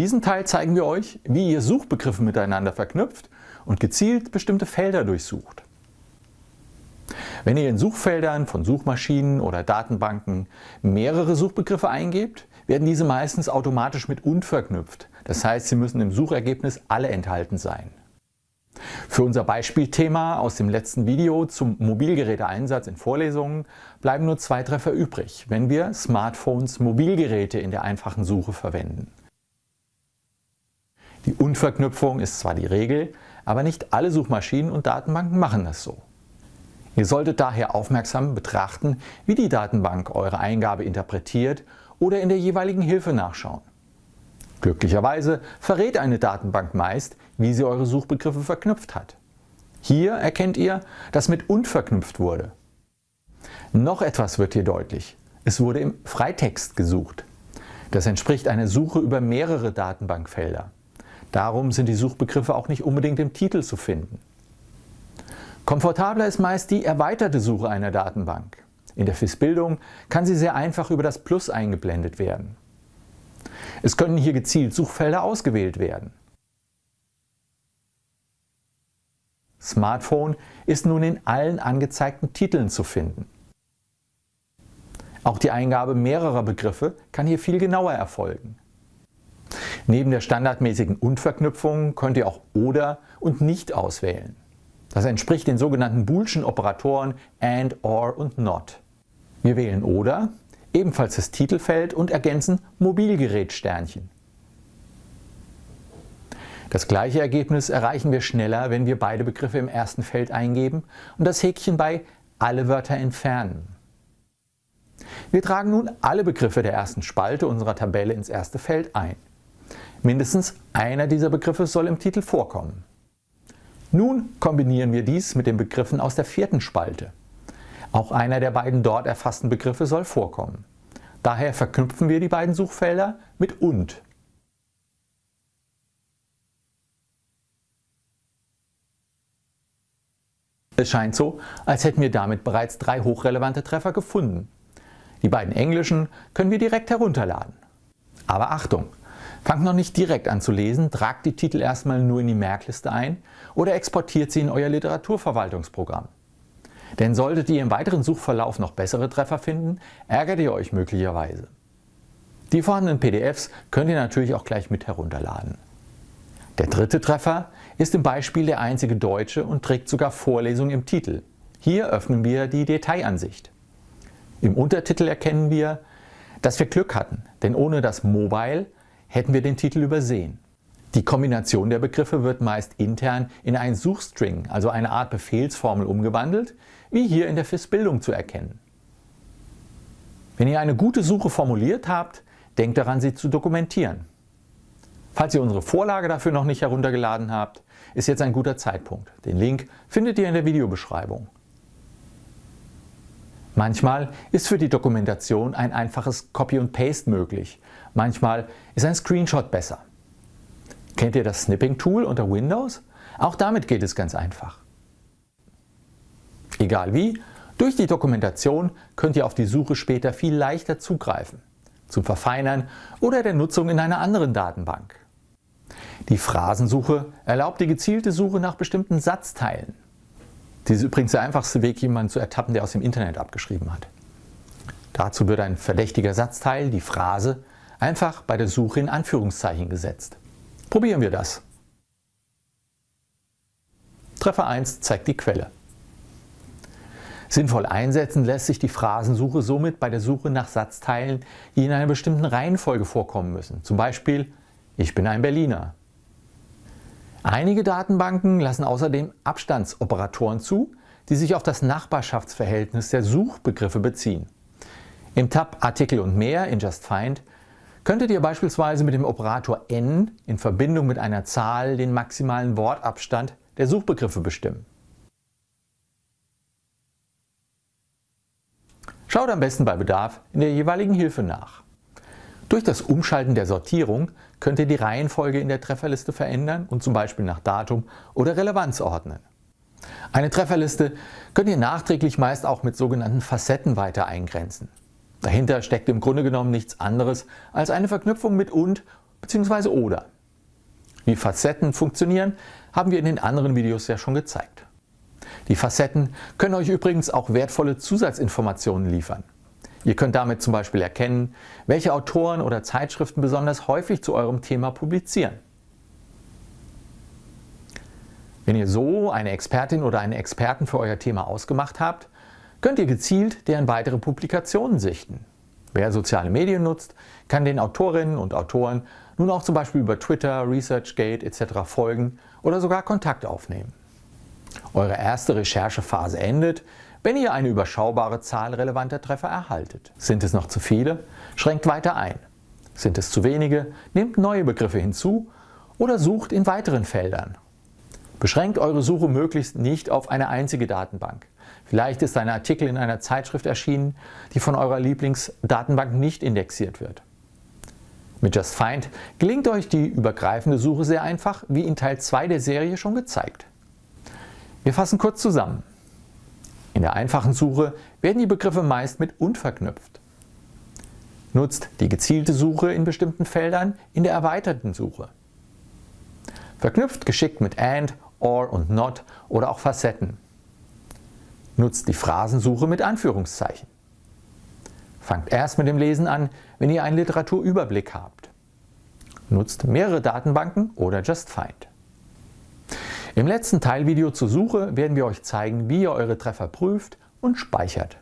diesem Teil zeigen wir euch, wie ihr Suchbegriffe miteinander verknüpft und gezielt bestimmte Felder durchsucht. Wenn ihr in Suchfeldern von Suchmaschinen oder Datenbanken mehrere Suchbegriffe eingebt, werden diese meistens automatisch mit UND verknüpft. Das heißt, sie müssen im Suchergebnis alle enthalten sein. Für unser Beispielthema aus dem letzten Video zum Mobilgeräteeinsatz in Vorlesungen bleiben nur zwei Treffer übrig, wenn wir Smartphones Mobilgeräte in der einfachen Suche verwenden. Die Unverknüpfung ist zwar die Regel, aber nicht alle Suchmaschinen und Datenbanken machen das so. Ihr solltet daher aufmerksam betrachten, wie die Datenbank eure Eingabe interpretiert oder in der jeweiligen Hilfe nachschauen. Glücklicherweise verrät eine Datenbank meist, wie sie eure Suchbegriffe verknüpft hat. Hier erkennt ihr, dass mit und verknüpft wurde. Noch etwas wird hier deutlich. Es wurde im Freitext gesucht. Das entspricht einer Suche über mehrere Datenbankfelder. Darum sind die Suchbegriffe auch nicht unbedingt im Titel zu finden. Komfortabler ist meist die erweiterte Suche einer Datenbank. In der FIS-Bildung kann sie sehr einfach über das Plus eingeblendet werden. Es können hier gezielt Suchfelder ausgewählt werden. Smartphone ist nun in allen angezeigten Titeln zu finden. Auch die Eingabe mehrerer Begriffe kann hier viel genauer erfolgen. Neben der standardmäßigen Und-Verknüpfung könnt ihr auch Oder und Nicht auswählen. Das entspricht den sogenannten Boolschen Operatoren AND, OR und NOT. Wir wählen Oder, ebenfalls das Titelfeld und ergänzen Mobilgerät Sternchen. Das gleiche Ergebnis erreichen wir schneller, wenn wir beide Begriffe im ersten Feld eingeben und das Häkchen bei Alle Wörter entfernen. Wir tragen nun alle Begriffe der ersten Spalte unserer Tabelle ins erste Feld ein. Mindestens einer dieser Begriffe soll im Titel vorkommen. Nun kombinieren wir dies mit den Begriffen aus der vierten Spalte. Auch einer der beiden dort erfassten Begriffe soll vorkommen. Daher verknüpfen wir die beiden Suchfelder mit und. Es scheint so, als hätten wir damit bereits drei hochrelevante Treffer gefunden. Die beiden englischen können wir direkt herunterladen. Aber Achtung! Fangt noch nicht direkt an zu lesen, tragt die Titel erstmal nur in die Merkliste ein oder exportiert sie in euer Literaturverwaltungsprogramm. Denn solltet ihr im weiteren Suchverlauf noch bessere Treffer finden, ärgert ihr euch möglicherweise. Die vorhandenen PDFs könnt ihr natürlich auch gleich mit herunterladen. Der dritte Treffer ist im Beispiel der einzige deutsche und trägt sogar Vorlesung im Titel. Hier öffnen wir die Detailansicht. Im Untertitel erkennen wir, dass wir Glück hatten, denn ohne das Mobile hätten wir den Titel übersehen. Die Kombination der Begriffe wird meist intern in einen Suchstring, also eine Art Befehlsformel umgewandelt, wie hier in der FIS-Bildung zu erkennen. Wenn ihr eine gute Suche formuliert habt, denkt daran, sie zu dokumentieren. Falls ihr unsere Vorlage dafür noch nicht heruntergeladen habt, ist jetzt ein guter Zeitpunkt. Den Link findet ihr in der Videobeschreibung. Manchmal ist für die Dokumentation ein einfaches Copy und Paste möglich. Manchmal ist ein Screenshot besser. Kennt ihr das Snipping Tool unter Windows? Auch damit geht es ganz einfach. Egal wie, durch die Dokumentation könnt ihr auf die Suche später viel leichter zugreifen, zum Verfeinern oder der Nutzung in einer anderen Datenbank. Die Phrasensuche erlaubt die gezielte Suche nach bestimmten Satzteilen. Dies ist übrigens der einfachste Weg, jemanden zu ertappen, der aus dem Internet abgeschrieben hat. Dazu wird ein verdächtiger Satzteil, die Phrase, einfach bei der Suche in Anführungszeichen gesetzt. Probieren wir das. Treffer 1 zeigt die Quelle. Sinnvoll einsetzen lässt sich die Phrasensuche somit bei der Suche nach Satzteilen, die in einer bestimmten Reihenfolge vorkommen müssen. Zum Beispiel Ich bin ein Berliner. Einige Datenbanken lassen außerdem Abstandsoperatoren zu, die sich auf das Nachbarschaftsverhältnis der Suchbegriffe beziehen. Im Tab Artikel und mehr in JustFind könntet ihr beispielsweise mit dem Operator n in Verbindung mit einer Zahl den maximalen Wortabstand der Suchbegriffe bestimmen. Schaut am besten bei Bedarf in der jeweiligen Hilfe nach. Durch das Umschalten der Sortierung könnt ihr die Reihenfolge in der Trefferliste verändern und zum Beispiel nach Datum oder Relevanz ordnen. Eine Trefferliste könnt ihr nachträglich meist auch mit sogenannten Facetten weiter eingrenzen. Dahinter steckt im Grunde genommen nichts anderes als eine Verknüpfung mit und bzw. oder. Wie Facetten funktionieren, haben wir in den anderen Videos ja schon gezeigt. Die Facetten können euch übrigens auch wertvolle Zusatzinformationen liefern. Ihr könnt damit zum Beispiel erkennen, welche Autoren oder Zeitschriften besonders häufig zu eurem Thema publizieren. Wenn ihr so eine Expertin oder einen Experten für euer Thema ausgemacht habt, könnt ihr gezielt deren weitere Publikationen sichten. Wer soziale Medien nutzt, kann den Autorinnen und Autoren nun auch zum Beispiel über Twitter, ResearchGate etc. folgen oder sogar Kontakt aufnehmen. Eure erste Recherchephase endet, wenn ihr eine überschaubare Zahl relevanter Treffer erhaltet. Sind es noch zu viele? Schränkt weiter ein. Sind es zu wenige? Nehmt neue Begriffe hinzu oder sucht in weiteren Feldern. Beschränkt eure Suche möglichst nicht auf eine einzige Datenbank. Vielleicht ist ein Artikel in einer Zeitschrift erschienen, die von eurer Lieblingsdatenbank nicht indexiert wird. Mit JustFind gelingt euch die übergreifende Suche sehr einfach, wie in Teil 2 der Serie schon gezeigt. Wir fassen kurz zusammen. In der einfachen Suche werden die Begriffe meist mit und verknüpft. Nutzt die gezielte Suche in bestimmten Feldern in der erweiterten Suche. Verknüpft geschickt mit AND, OR und NOT oder auch Facetten. Nutzt die Phrasensuche mit Anführungszeichen. Fangt erst mit dem Lesen an, wenn ihr einen Literaturüberblick habt. Nutzt mehrere Datenbanken oder JustFind. Im letzten Teilvideo zur Suche werden wir euch zeigen, wie ihr eure Treffer prüft und speichert.